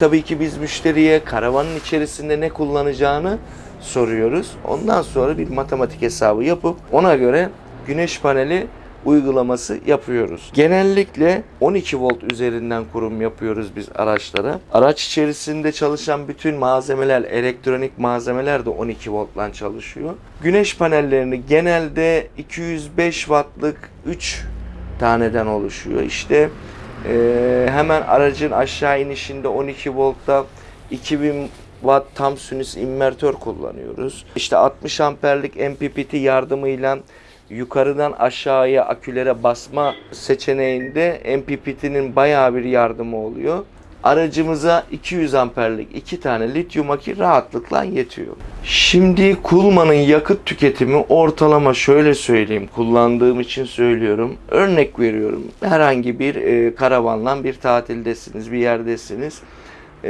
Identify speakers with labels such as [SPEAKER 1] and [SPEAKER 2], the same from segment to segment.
[SPEAKER 1] Tabii ki biz müşteriye karavanın içerisinde ne kullanacağını soruyoruz. Ondan sonra bir matematik hesabı yapıp ona göre güneş paneli uygulaması yapıyoruz. Genellikle 12 volt üzerinden kurum yapıyoruz biz araçlara. Araç içerisinde çalışan bütün malzemeler, elektronik malzemeler de 12 voltla çalışıyor. Güneş panellerini genelde 205 wattlık 3 taneden oluşuyor. İşte ee, hemen aracın aşağı inişinde 12 voltta 2000 watt tam sinüs invertör kullanıyoruz. İşte 60 amperlik MPPT yardımıyla yukarıdan aşağıya akülere basma seçeneğinde MPPT'nin bayağı bir yardımı oluyor. Aracımıza 200 amperlik iki tane lityum akü rahatlıkla yetiyor. Şimdi Kulman'ın yakıt tüketimi ortalama şöyle söyleyeyim. Kullandığım için söylüyorum. Örnek veriyorum. Herhangi bir e, karavanla bir tatildesiniz, bir yerdesiniz. E,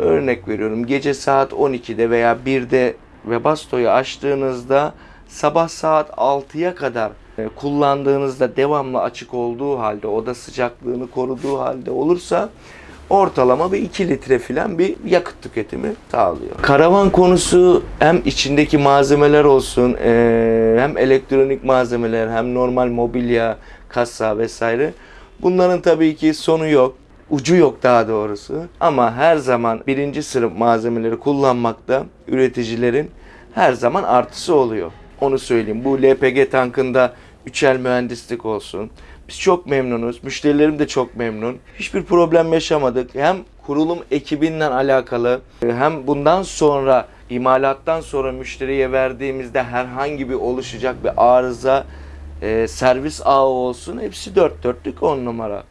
[SPEAKER 1] örnek veriyorum. Gece saat 12'de veya 1'de Webasto'yu açtığınızda sabah saat 6'ya kadar e, kullandığınızda devamlı açık olduğu halde, oda sıcaklığını koruduğu halde olursa ortalama bir 2 litre filan bir yakıt tüketimi sağlıyor. Karavan konusu hem içindeki malzemeler olsun, e, hem elektronik malzemeler, hem normal mobilya, kasa vesaire. Bunların tabii ki sonu yok. Ucu yok daha doğrusu. Ama her zaman birinci sınıf malzemeleri kullanmakta üreticilerin her zaman artısı oluyor. Onu söyleyeyim. Bu LPG tankında üçel mühendislik olsun. Biz çok memnunuz. Müşterilerim de çok memnun. Hiçbir problem yaşamadık. Hem kurulum ekibinden alakalı hem bundan sonra imalattan sonra müşteriye verdiğimizde herhangi bir oluşacak bir arıza e, servis ağı olsun hepsi dört dörtlük on numara.